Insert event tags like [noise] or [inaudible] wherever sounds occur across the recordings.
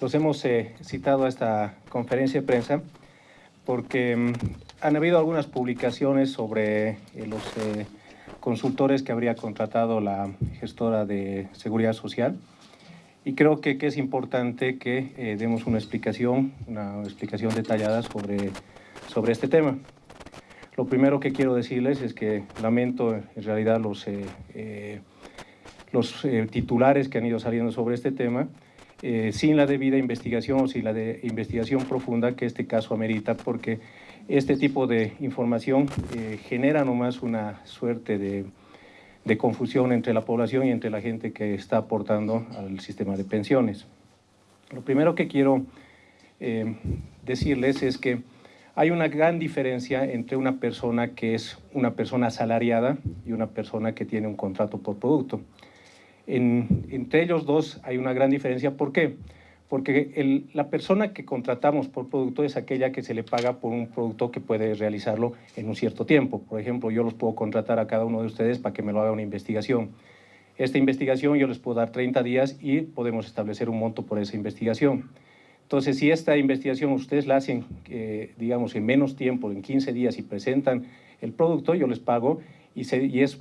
los hemos eh, citado a esta conferencia de prensa porque mm, han habido algunas publicaciones sobre eh, los eh, consultores que habría contratado la gestora de Seguridad Social y creo que, que es importante que demos una explicación, una explicación detallada sobre, sobre este tema. Lo primero que quiero decirles es que lamento en realidad los, los titulares que han ido saliendo sobre este tema, eh, sin la debida investigación o sin la de investigación profunda que este caso amerita, porque este tipo de información eh, genera nomás una suerte de, de, confusión entre la población y entre la gente que está aportando al sistema de pensiones. Lo primero que quiero eh, decirles es que hay una gran diferencia entre una persona que es una persona asalariada y una persona que tiene un contrato por producto entre ellos dos hay una gran diferencia. ¿Por qué? Porque la persona que contratamos por producto es aquella que se le paga por un producto que puede realizarlo en un cierto tiempo. Por ejemplo, yo los puedo contratar a cada uno de ustedes para que me lo haga una investigación. Esta investigación yo les puedo dar 30 días y podemos establecer un monto por esa investigación. Entonces, si esta investigación ustedes la hacen, eh, digamos, en menos tiempo, en 15 días y presentan el producto, yo les pago y, es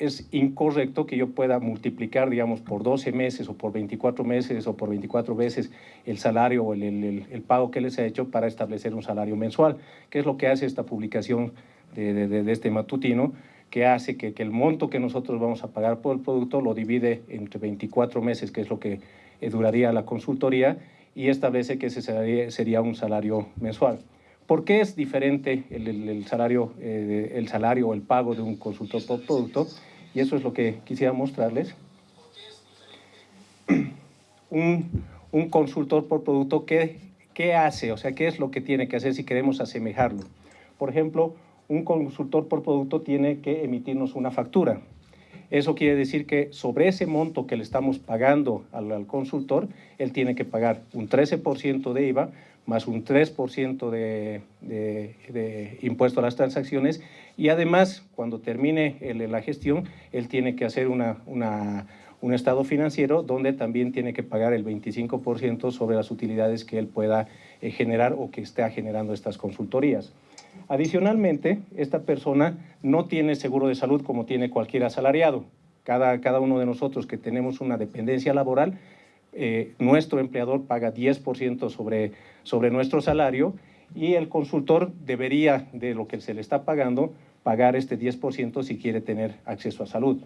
es incorrecto que yo pueda multiplicar, digamos, por 12 meses o por 24 meses o por 24 veces el salario o el, pago que les ha hecho para establecer un salario mensual, que es lo que hace esta publicación de, este matutino, que hace que, el monto que nosotros vamos a pagar por el producto lo divide entre 24 meses, que es lo que eh, duraría la consultoría, y establece que ese sería, un salario mensual. ¿Por qué es diferente el, salario, eh, el salario o el pago de un consultor por producto? Y eso es lo que quisiera mostrarles. [clears throat] Un, un consultor por producto, ¿qué, ¿qué hace? O sea, ¿qué es lo que tiene que hacer si queremos asemejarlo? Por ejemplo, un consultor por producto tiene que emitirnos una factura. Eso quiere decir que sobre ese monto que le estamos pagando al, consultor, él tiene que pagar un 13% de IVA, más un 3% de, impuesto a las transacciones y además cuando termine la gestión él tiene que hacer una, un estado financiero donde también tiene que pagar el 25% sobre las utilidades que él pueda eh, generar o que esté generando estas consultorías. Adicionalmente, esta persona no tiene seguro de salud como tiene cualquier asalariado. Cada, cada uno de nosotros que tenemos una dependencia laboral eh, nuestro empleador paga 10% sobre, sobre nuestro salario y el consultor debería, de lo que se le está pagando, pagar este 10% si quiere tener acceso a salud.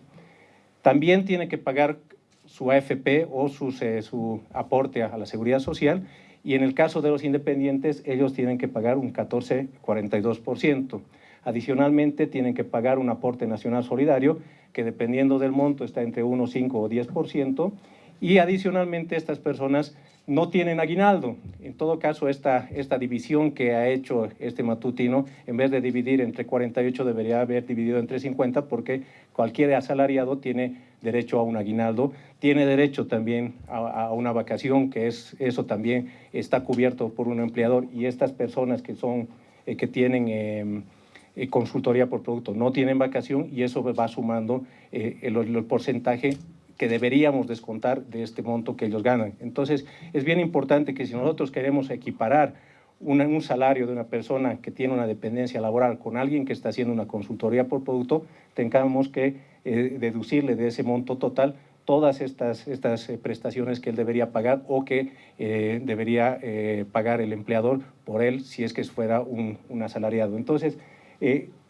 También tiene que pagar su AFP o eh, su aporte a la seguridad social y en el caso de los independientes, ellos tienen que pagar un 14,42%. Adicionalmente, tienen que pagar un aporte nacional solidario, que dependiendo del monto está entre 1, 5 o 10%, y adicionalmente estas personas no tienen aguinaldo. En todo caso, esta, esta división que ha hecho este matutino, en vez de dividir entre 48, debería haber dividido entre 50, porque cualquier asalariado tiene derecho a un aguinaldo, tiene derecho también a, una vacación, que es, eso también está cubierto por un empleador, y estas personas que, son, eh, que tienen... Em, eh, consultoría por producto no tienen vacación y eso va sumando eh, el porcentaje que deberíamos descontar de este monto que ellos ganan. Entonces, es bien importante que si nosotros queremos equiparar un salario de una persona que tiene una dependencia laboral con alguien que está haciendo una consultoría por producto, tengamos que deducirle de ese monto total todas estas, estas eh, prestaciones que él debería pagar o que eh, debería pagar el empleador por él si es que fuera un, un asalariado. Entonces,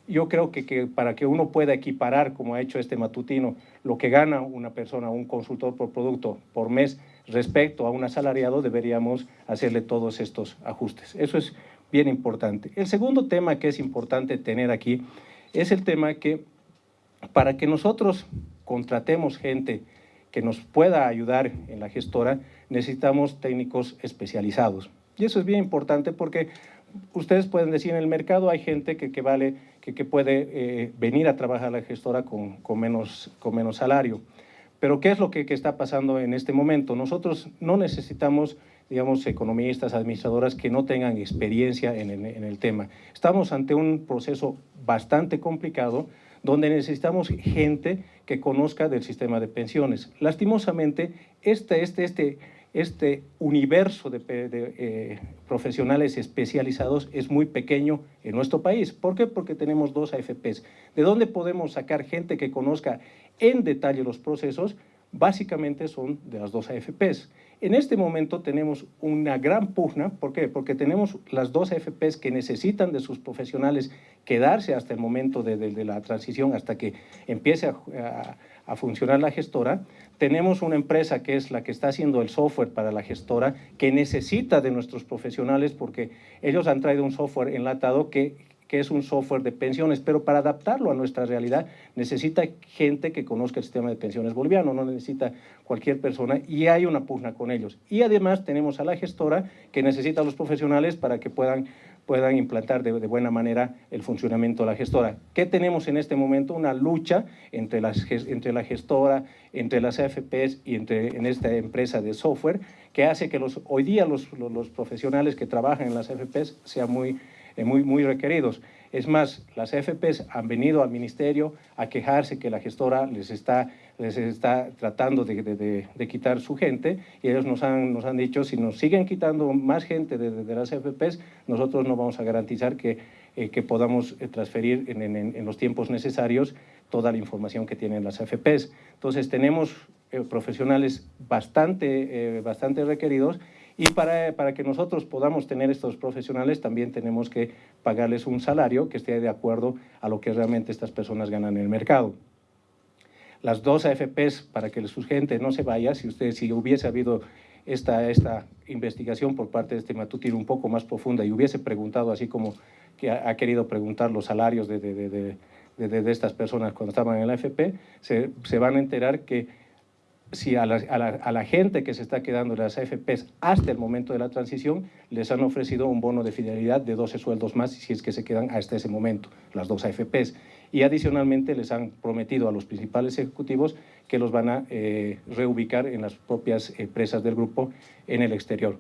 yo creo que, para que uno pueda equiparar, como ha hecho este matutino, lo que gana una persona, un consultor por producto por mes respecto a un asalariado, deberíamos hacerle todos estos ajustes. Eso es bien importante. El segundo tema que es importante tener aquí es el tema que para que nosotros contratemos gente que nos pueda ayudar en la gestora, necesitamos técnicos especializados. Y eso es bien importante porque ustedes pueden decir, en el mercado hay gente que, que vale, que, que puede eh, venir a trabajar a la gestora con, con, menos, con menos salario. Pero ¿qué es lo que, que, está pasando en este momento? Nosotros no necesitamos, digamos, economistas, administradoras que no tengan experiencia en, en, el tema. Estamos ante un proceso bastante complicado donde necesitamos gente que conozca del sistema de pensiones. Lastimosamente, este, este, este este universo de, eh, profesionales especializados es muy pequeño en nuestro país. ¿Por qué? Porque tenemos dos AFPs. ¿De dónde podemos sacar gente que conozca en detalle los procesos? Básicamente son de las dos AFPs. En este momento tenemos una gran pugna, ¿por qué? Porque tenemos las dos AFPs que necesitan de sus profesionales quedarse hasta el momento de, la transición, hasta que empiece a a funcionar la gestora. Tenemos una empresa que es la que está haciendo el software para la gestora, que necesita de nuestros profesionales porque ellos han traído un software enlatado que, que es un software de pensiones, pero para adaptarlo a nuestra realidad necesita gente que conozca el sistema de pensiones boliviano, no necesita cualquier persona y hay una pugna con ellos. Y además tenemos a la gestora que necesita a los profesionales para que puedan puedan implantar de, buena manera el funcionamiento de la gestora. ¿Qué tenemos en este momento? Una lucha entre, las, entre la gestora, entre las AFPs y entre, en esta empresa de software que hace que los, hoy día los, los, profesionales que trabajan en las AFPs sean muy, eh, muy, muy requeridos. Es más, las AFPs han venido al ministerio a quejarse que la gestora les está les está tratando de, de, de, quitar su gente y ellos nos han, nos han dicho si nos siguen quitando más gente de, las FPs, nosotros no vamos a garantizar que, eh, que podamos eh, transferir en, en, en, los tiempos necesarios toda la información que tienen las FPs. Entonces tenemos eh, profesionales bastante, bastante requeridos y para, para, que nosotros podamos tener estos profesionales también tenemos que pagarles un salario que esté de acuerdo a lo que realmente estas personas ganan en el mercado. Las dos AFPs para que su gente no se vaya, si, usted, si hubiese habido esta, esta investigación por parte de este matutino un poco más profunda y hubiese preguntado así como que ha, querido preguntar los salarios de, de, de, de, estas personas cuando estaban en la AFP, se, se van a enterar que si a la, a, la, gente que se está quedando las AFPs hasta el momento de la transición, les han ofrecido un bono de fidelidad de 12 sueldos más si es que se quedan hasta ese momento, las dos AFPs y adicionalmente les han prometido a los principales ejecutivos que los van a eh, reubicar en las propias empresas del grupo en el exterior.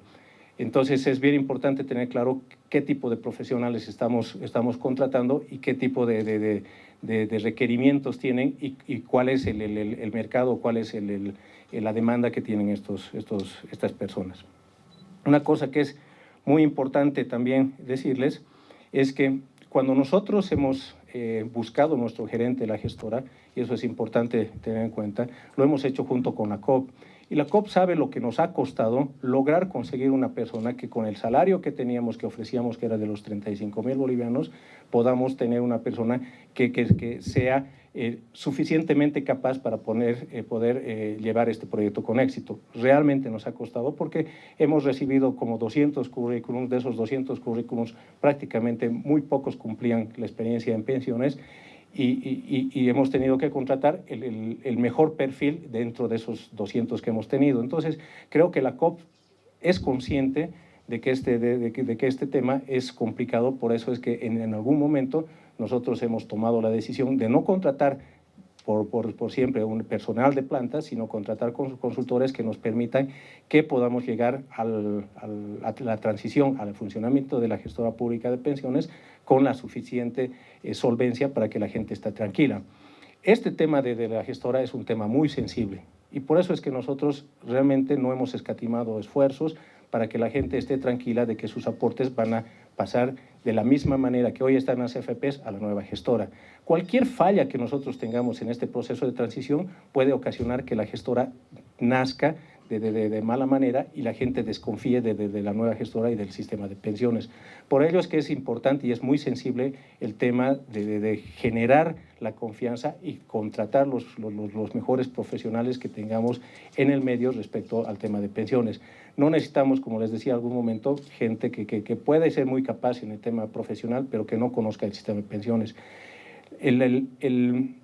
Entonces es bien importante tener claro qué tipo de profesionales estamos, estamos contratando y qué tipo de, requerimientos tienen y, y, cuál es el, el, el mercado, cuál es el, la demanda que tienen estos, estos, estas personas. Una cosa que es muy importante también decirles es que cuando nosotros hemos eh, buscado nuestro gerente, la gestora, y eso es importante tener en cuenta, lo hemos hecho junto con la COP. Y la COP sabe lo que nos ha costado lograr conseguir una persona que con el salario que teníamos, que ofrecíamos, que era de los 35 mil bolivianos, podamos tener una persona que, que, sea eh, suficientemente capaz para poner, eh, poder eh, llevar este proyecto con éxito. Realmente nos ha costado porque hemos recibido como 200 currículums, de esos 200 currículums prácticamente muy pocos cumplían la experiencia en pensiones y, hemos tenido que contratar el, mejor perfil dentro de esos 200 que hemos tenido. Entonces, creo que la COP es consciente de que este, de, que este tema es complicado, por eso es que en, algún momento nosotros hemos tomado la decisión de no contratar por, por, siempre un personal de planta, sino contratar consultores que nos permitan que podamos llegar a la transición al funcionamiento de la gestora pública de pensiones con la suficiente eh, solvencia para que la gente esté tranquila. Este tema de, de, la gestora es un tema muy sensible y por eso es que nosotros realmente no hemos escatimado esfuerzos para que la gente esté tranquila de que sus aportes van a pasar de la misma manera que hoy están las FPs a la nueva gestora. Cualquier falla que nosotros tengamos en este proceso de transición puede ocasionar que la gestora nazca de, de, de, mala manera y la gente desconfíe de, de, la nueva gestora y del sistema de pensiones. Por ello es que es importante y es muy sensible el tema de, generar la confianza y contratar los, los, los, mejores profesionales que tengamos en el medio respecto al tema de pensiones. No necesitamos, como les decía algún momento, gente que, que, que puede ser muy capaz en el tema profesional, pero que no conozca el sistema de pensiones. El, el, el,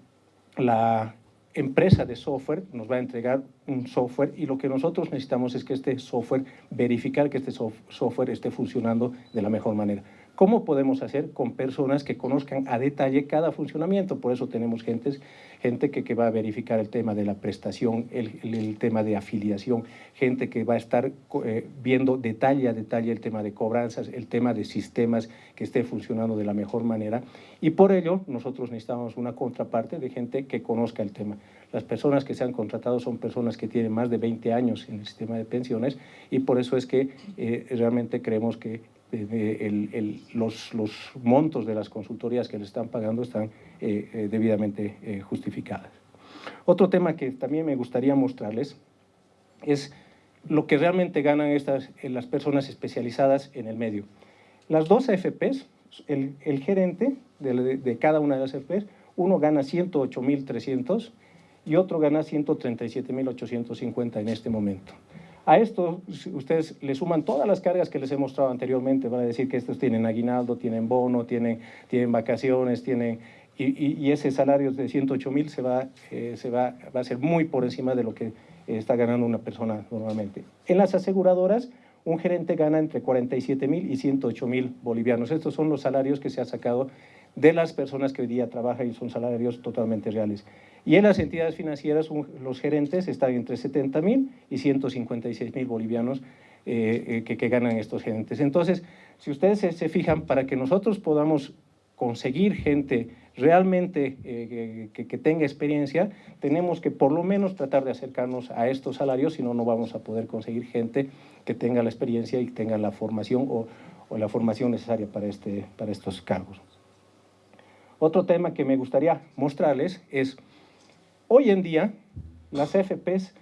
la, empresa de software nos va a entregar un software y lo que nosotros necesitamos es que este software, verificar que este software esté funcionando de la mejor manera. ¿Cómo podemos hacer con personas que conozcan a detalle cada funcionamiento? Por eso tenemos gentes, gente que, va a verificar el tema de la prestación, el tema de afiliación, gente que va a estar eh, viendo detalle a detalle el tema de cobranzas, el tema de sistemas que esté funcionando de la mejor manera. Y por ello nosotros necesitamos una contraparte de gente que conozca el tema. Las personas que se han contratado son personas que tienen más de 20 años en el sistema de pensiones y por eso es que eh, realmente creemos que eh, los, los, montos de las consultorías que le están pagando están eh, debidamente justificadas. Otro tema que también me gustaría mostrarles es lo que realmente ganan estas, las personas especializadas en el medio. Las dos AFPs, el, el gerente de, de, cada una de las AFPs, uno gana 108.300 y otro gana 137.850 en este momento. A esto ustedes le suman todas las cargas que les he mostrado anteriormente, van a decir que estos tienen aguinaldo, tienen bono, tienen, tienen vacaciones, tienen, y, ese salario de 108 mil se, va, eh, se va, va a ser muy por encima de lo que está ganando una persona normalmente. En las aseguradoras, un gerente gana entre 47 mil y 108 mil bolivianos. Estos son los salarios que se ha sacado de las personas que hoy día trabajan y son salarios totalmente reales. Y en las entidades financieras, los gerentes están entre 70 mil y 156 mil bolivianos eh, eh, que, ganan estos gerentes. Entonces, si ustedes se, fijan, para que nosotros podamos conseguir gente realmente eh, que, que, tenga experiencia, tenemos que por lo menos tratar de acercarnos a estos salarios, si no, no vamos a poder conseguir gente que tenga la experiencia y tenga la formación o, o la formación necesaria para, este, para estos cargos. Otro tema que me gustaría mostrarles es, hoy en día las FPs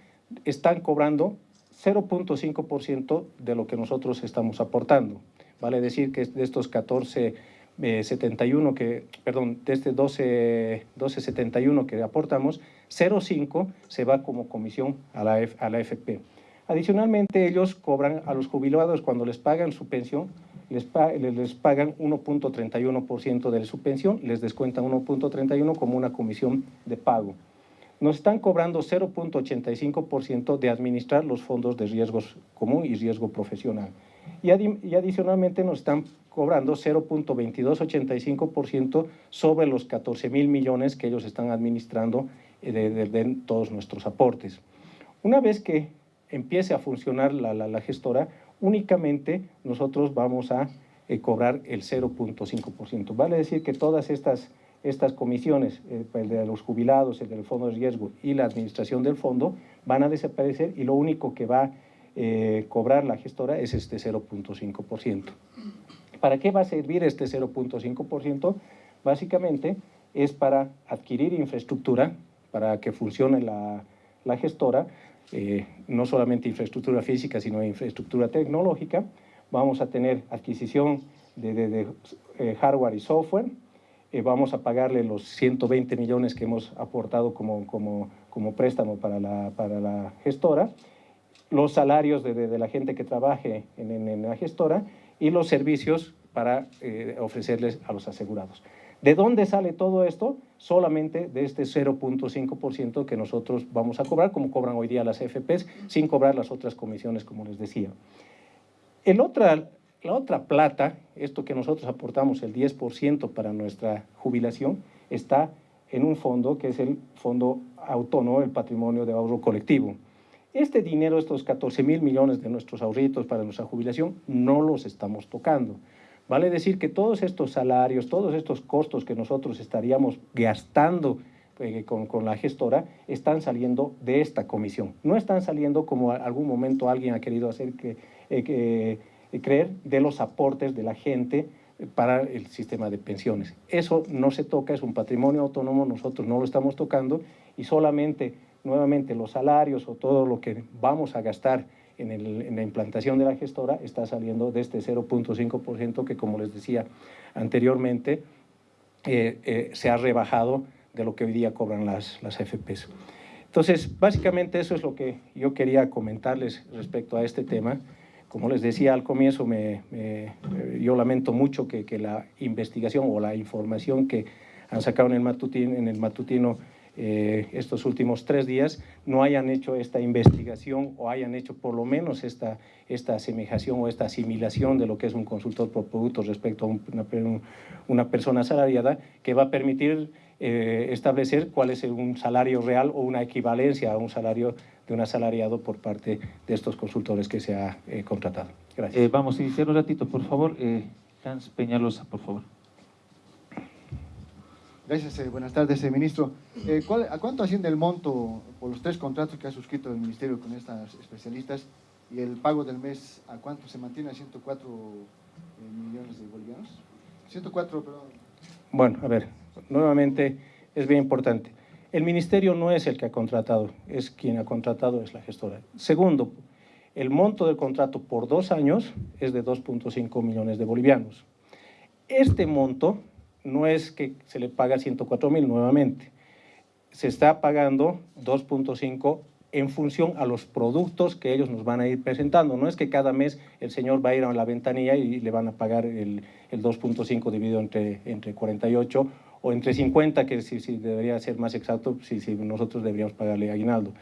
están cobrando 0.5% de lo que nosotros estamos aportando. Vale decir que de estos 14 71 que, perdón, de este 12, 1271 que aportamos, 0,5 se va como comisión a la, a la FP. Adicionalmente, ellos cobran a los jubilados cuando les pagan su pensión, les, les pagan 1.31% de su pensión, les descuentan 1.31 como una comisión de pago. Nos están cobrando 0.85% de administrar los fondos de riesgos común y riesgo profesional. Y, y adicionalmente nos están cobrando 0.2285% sobre los 14 mil millones que ellos están administrando eh, de, todos nuestros aportes. Una vez que empiece a funcionar la, la, gestora, únicamente nosotros vamos a eh, cobrar el 0.5%. Vale decir que todas estas, estas comisiones, eh, el de los jubilados, el del fondo de riesgo y la administración del fondo, van a desaparecer y lo único que va a cobrar la gestora es este 0.5%. ¿Para qué va a servir este 0.5%? Básicamente es para adquirir infraestructura, para que funcione la, gestora, eh, no solamente infraestructura física, sino infraestructura tecnológica. Vamos a tener adquisición de, eh, hardware y software. Eh, vamos a pagarle los 120 millones que hemos aportado como, como, como préstamo para la, para la gestora, los salarios de, la gente que trabaje en, en la gestora y los servicios para ofrecerles a los asegurados. ¿De dónde sale todo esto? Solamente de este 0.5% que nosotros vamos a cobrar, como cobran hoy día las FPs, sin cobrar las otras comisiones, como les decía. El la otra plata, esto que nosotros aportamos, el 10% para nuestra jubilación, está en un fondo que es el Fondo Autónomo, el Patrimonio de Ahorro Colectivo. Este dinero, estos 14 mil millones de nuestros ahorritos para nuestra jubilación, no los estamos tocando. Vale decir que todos estos salarios, todos estos costos que nosotros estaríamos gastando eh, con, la gestora, están saliendo de esta comisión. No están saliendo como algún momento alguien ha querido hacer que, eh, eh, creer de los aportes de la gente para el sistema de pensiones. Eso no se toca, es un patrimonio autónomo, nosotros no lo estamos tocando y solamente nuevamente los salarios o todo lo que vamos a gastar en, la implantación de la gestora está saliendo de este 0.5% que, como les decía anteriormente, eh, eh, se ha rebajado de lo que hoy día cobran las, las FPs. Entonces, básicamente eso es lo que yo quería comentarles respecto a este tema. Como les decía al comienzo, me, yo lamento mucho que, que, la investigación o la información que han sacado en el matutino, en el matutino eh, estos últimos tres días no hayan hecho esta investigación o hayan hecho por lo menos esta, esta asemejación o esta asimilación de lo que es un consultor por producto respecto a una, una persona asalariada que va a permitir eh, establecer cuál es un salario real o una equivalencia a un salario de un asalariado por parte de estos consultores que se ha eh, contratado. Gracias. vamos a iniciar un ratito, por favor. Hans Peñalosa, por favor. Gracias, eh, buenas tardes, eh, ministro. Eh, ¿A cuánto asciende el monto por los tres contratos que ha suscrito el ministerio con estas especialistas y el pago del mes a cuánto se mantiene a 104 millones de bolivianos? 104, perdón. Bueno, a ver, nuevamente es bien importante. El ministerio no es el que ha contratado, es quien ha contratado, es la gestora. Segundo, el monto del contrato por dos años es de 2.5 millones de bolivianos. Este monto no es que se le paga 104 mil nuevamente, se está pagando 2.5 en función a los productos que ellos nos van a ir presentando. No es que cada mes el señor va a ir a la ventanilla y le van a pagar el, 2.5 dividido entre, entre 48 o entre 50, que si, debería ser más exacto, si, si nosotros deberíamos pagarle aguinaldo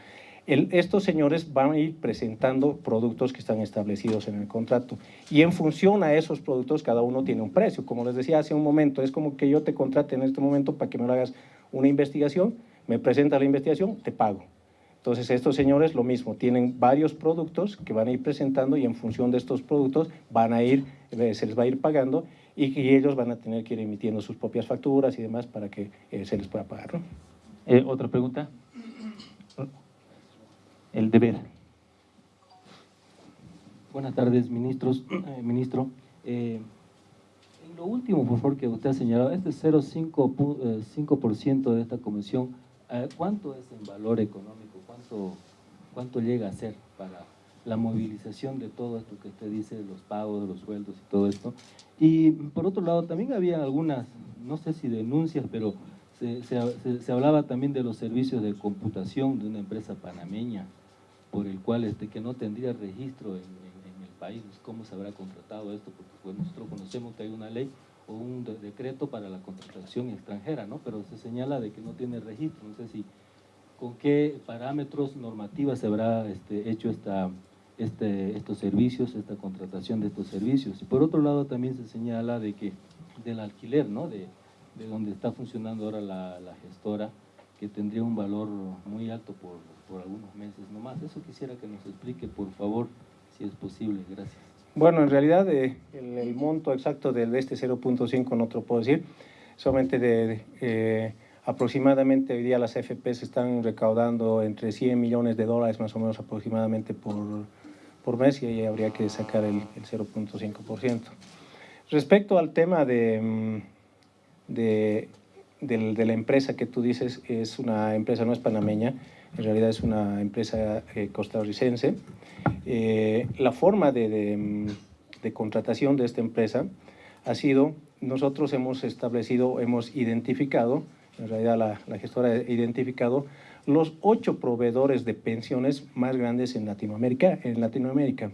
estos señores van a ir presentando productos que están establecidos en el contrato y en función a esos productos cada uno tiene un precio. Como les decía hace un momento, es como que yo te contrate en este momento para que me hagas una investigación, me presenta la investigación, te pago. Entonces estos señores lo mismo, tienen varios productos que van a ir presentando y en función de estos productos van a ir, eh, se les va a ir pagando y, ellos van a tener que ir emitiendo sus propias facturas y demás para que eh, se les pueda pagar. Eh, ¿Otra pregunta? El deber. Buenas tardes, ministros, [clears throat] eh, ministro. Eh, en lo último, por favor, que usted ha señalado, este 0,5% eh, de esta comisión, ¿cuánto es en valor económico? ¿Cuánto, ¿Cuánto llega a ser para la movilización de todo esto que usted dice, los pagos, los sueldos y todo esto? Y por otro lado, también había algunas, no sé si denuncias, pero se, hablaba también de los servicios de computación de una empresa panameña por el cual este, que no tendría registro en, el país, cómo se habrá contratado esto, porque pues, nosotros conocemos que hay una ley o un decreto para la contratación extranjera, ¿no? pero se señala de que no tiene registro, no sé si con qué parámetros normativas se habrá este, hecho esta, este, estos servicios, esta contratación de estos servicios. Y por otro lado también se señala de que del alquiler, ¿no? de, de donde está funcionando ahora la, la gestora, que tendría un valor muy alto por, por algunos meses nomás. Eso quisiera que nos explique, por favor, si es posible. Gracias. Bueno, en realidad eh, el, monto exacto de, este 0.5 no te lo puedo decir, solamente de, eh, aproximadamente hoy día las FPs están recaudando entre 100 millones de dólares más o menos aproximadamente por, por mes y ahí habría que sacar el, el 0.5%. Respecto al tema de, mm, de, de, la empresa que tú dices, es una empresa, no es panameña, en realidad es una empresa eh, costarricense. Eh, la forma de, de, contratación de esta empresa ha sido, nosotros hemos establecido, hemos identificado, en realidad la, la gestora ha identificado los ocho proveedores de pensiones más grandes en Latinoamérica. En Latinoamérica.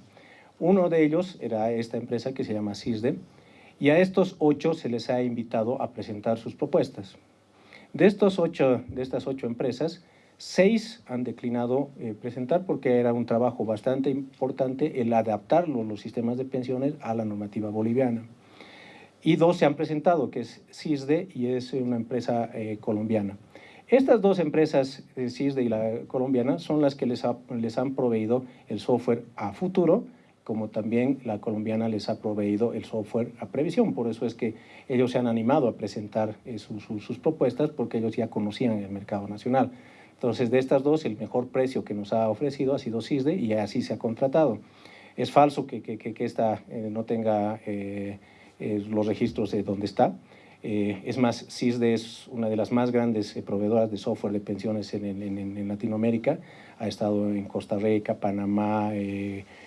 Uno de ellos era esta empresa que se llama CISDE, y a estos ocho se les ha invitado a presentar sus propuestas. De, estos ocho, de estas ocho empresas, Seis han declinado eh, presentar porque era un trabajo bastante importante el adaptar los sistemas de pensiones a la normativa boliviana. Y dos se han presentado, que es CISDE y es una empresa eh, colombiana. Estas dos empresas, eh, CISDE y la colombiana, son las que les, les han proveído el software a futuro, como también la colombiana les ha proveído el software a previsión. Por eso es que ellos se han animado a presentar sus propuestas porque ellos ya conocían el mercado nacional. Entonces, de estas dos, el mejor precio que nos ha ofrecido ha sido CISDE y así se ha contratado. Es falso que, que, que esta eh, no tenga eh, eh, los registros de dónde está. es más, CISDE es una de las más grandes proveedoras de software de pensiones en, en, en, Latinoamérica. Ha estado en Costa Rica, Panamá,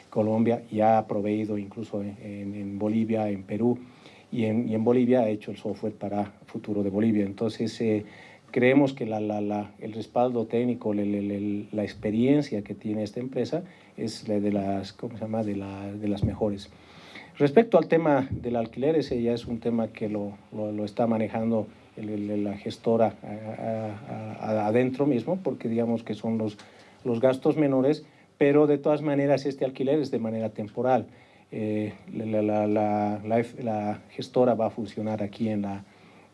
Colombia y ha proveído incluso en, Bolivia, en Perú. Y en, y en Bolivia ha hecho el software para futuro de Bolivia. Entonces, creemos que la, la, la, el respaldo técnico, la experiencia que tiene esta empresa es de las, ¿cómo se llama? De, de las mejores. Respecto al tema del alquiler, ese ya es un tema que lo, lo, está manejando la gestora adentro mismo, porque digamos que son los, los gastos menores, pero de todas maneras este alquiler es de manera temporal. Eh, la, la, gestora va a funcionar aquí en la,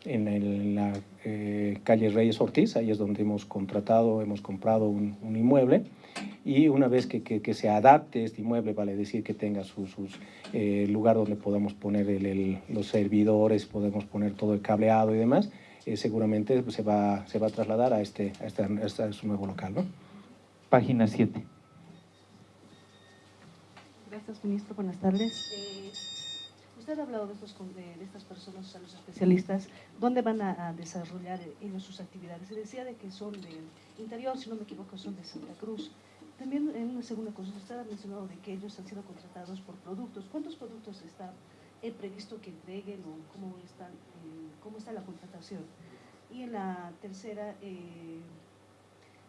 en, la eh, calle Reyes Ortiz, ahí es donde hemos contratado, hemos comprado un, inmueble y una vez que, que, se adapte este inmueble, vale decir que tenga su eh, lugar donde podamos poner el, los servidores, podemos poner todo el cableado y demás, eh, seguramente se va, se va a trasladar a este, a este, a este nuevo local. ¿no? Página 7. Gracias, ministro. Buenas tardes. Usted ha hablado de, estos, de, estas personas, a los especialistas, ¿dónde van a, desarrollar ellos sus actividades? Se decía de que son del interior, si no me equivoco, son de Santa Cruz. También en una segunda cosa, usted ha mencionado de que ellos han sido contratados por productos. ¿Cuántos productos está eh, previsto que entreguen o cómo está, eh, cómo está la contratación? Y en la tercera, eh,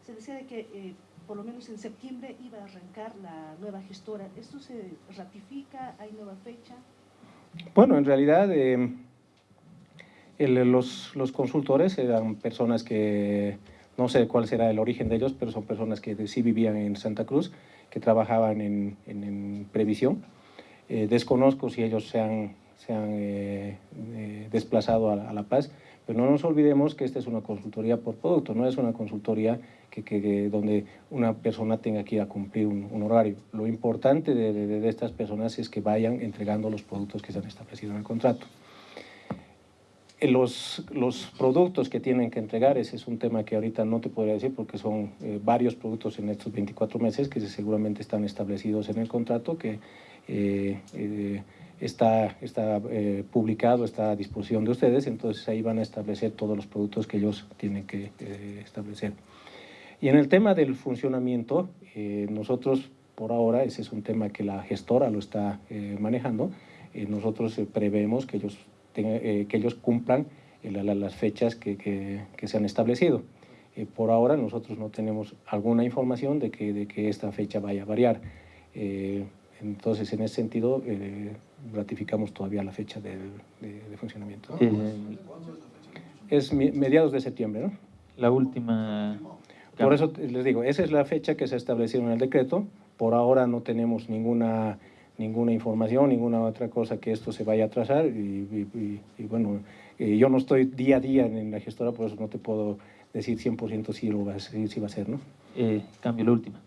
se decía de que por lo menos en septiembre iba a arrancar la nueva gestora. ¿Esto se ratifica? ¿Hay nueva fecha? Bueno, en realidad eh, el, los, los, consultores eran personas que, no sé cuál será el origen de ellos, pero son personas que sí vivían en Santa Cruz, que trabajaban en, en, previsión. Eh, desconozco si ellos se han, eh, desplazado a, La Paz, pero no nos olvidemos que esta es una consultoría por producto, no es una consultoría que, donde una persona tenga que ir a cumplir un, horario. Lo importante de, estas personas es que vayan entregando los productos que se han establecido en el contrato. Los, los productos que tienen que entregar, ese es un tema que ahorita no te podría decir porque son eh, varios productos en estos 24 meses que seguramente están establecidos en el contrato, que eh, eh, está, está eh, publicado, está a disposición de ustedes, entonces ahí van a establecer todos los productos que ellos tienen que eh, establecer. Y en el tema del funcionamiento, eh, nosotros por ahora, ese es un tema que la gestora lo está manejando, nosotros prevemos que ellos, tenga, que ellos cumplan la, la, las fechas que, que, que, se han establecido. por ahora nosotros no tenemos alguna información de que, de que esta fecha vaya a variar. Entonces, en ese sentido, eh, ratificamos todavía la fecha de, de, de funcionamiento. ¿no? Eh, es mediados de septiembre, ¿no? La última... Por eso les digo, esa es la fecha que se estableció en el decreto. Por ahora no tenemos ninguna, ninguna información, ninguna otra cosa que esto se vaya a atrasar. Y, y, y bueno, eh, yo no estoy día a día en la gestora, por eso no te puedo decir 100% si, lo va, si, si va a ser, ¿no? Eh, cambio la última.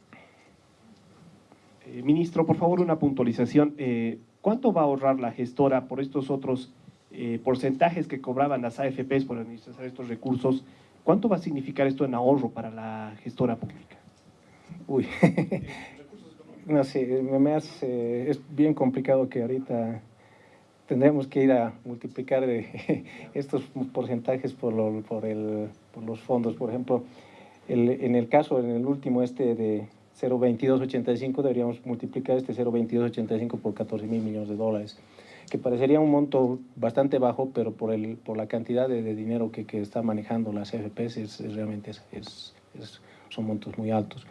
Eh, ministro, por favor, una puntualización. Eh, ¿Cuánto va a ahorrar la gestora por estos otros eh, porcentajes que cobraban las AFPs por administrar estos recursos? ¿Cuánto va a significar esto en ahorro para la gestora pública? Uy, [laughs] no sé, me hace, es bien complicado que ahorita tendremos que ir a multiplicar de [laughs] estos porcentajes por, lo, por, el, por los fondos. Por ejemplo, el, en el caso, en el último este de 0,2285 deberíamos multiplicar este 0,2285 por 14 mil millones de dólares, que parecería un monto bastante bajo, pero por, el, por la cantidad de, de dinero que, que, está manejando las FPs es, es realmente es, es, son montos muy altos.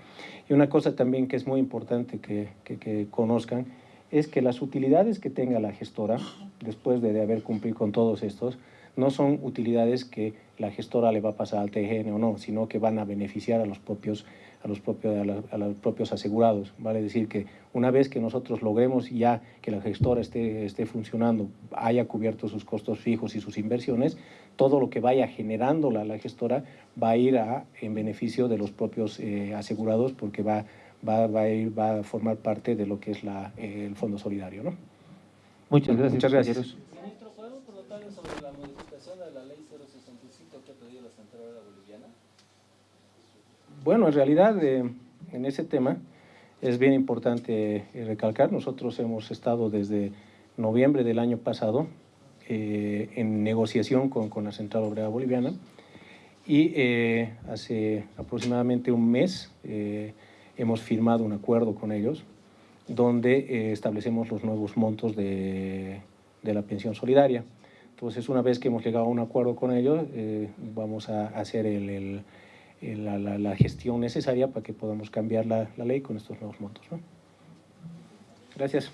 Y una cosa también que es muy importante que, que, que, conozcan es que las utilidades que tenga la gestora, después de, de haber cumplido con todos estos, no son utilidades que la gestora le va a pasar al TGN o no, sino que van a beneficiar a los propios a los, propios, a, la, a los propios asegurados. Vale decir que una vez que nosotros logremos ya que la gestora esté, esté funcionando, haya cubierto sus costos fijos y sus inversiones, todo lo que vaya generando la, la gestora va a ir a, en beneficio de los propios eh, asegurados porque va, va, va, a ir, va a formar parte de lo que es la, eh, el Fondo Solidario. ¿no? Muchas gracias. Muchas gracias. Ministro, ¿podemos preguntarle sobre la modificación de la ley 065 que ha pedido la Central Boliviana? Bueno, en realidad eh, en ese tema es bien importante eh, recalcar, nosotros hemos estado desde noviembre del año pasado eh, en negociación con, con, la Central Obrera Boliviana y eh, hace aproximadamente un mes eh, hemos firmado un acuerdo con ellos donde establecemos los nuevos montos de, de, la pensión solidaria. Entonces, una vez que hemos llegado a un acuerdo con ellos, vamos a hacer el, el la, la, la, gestión necesaria para que podamos cambiar la, la ley con estos nuevos montos. ¿no? Gracias.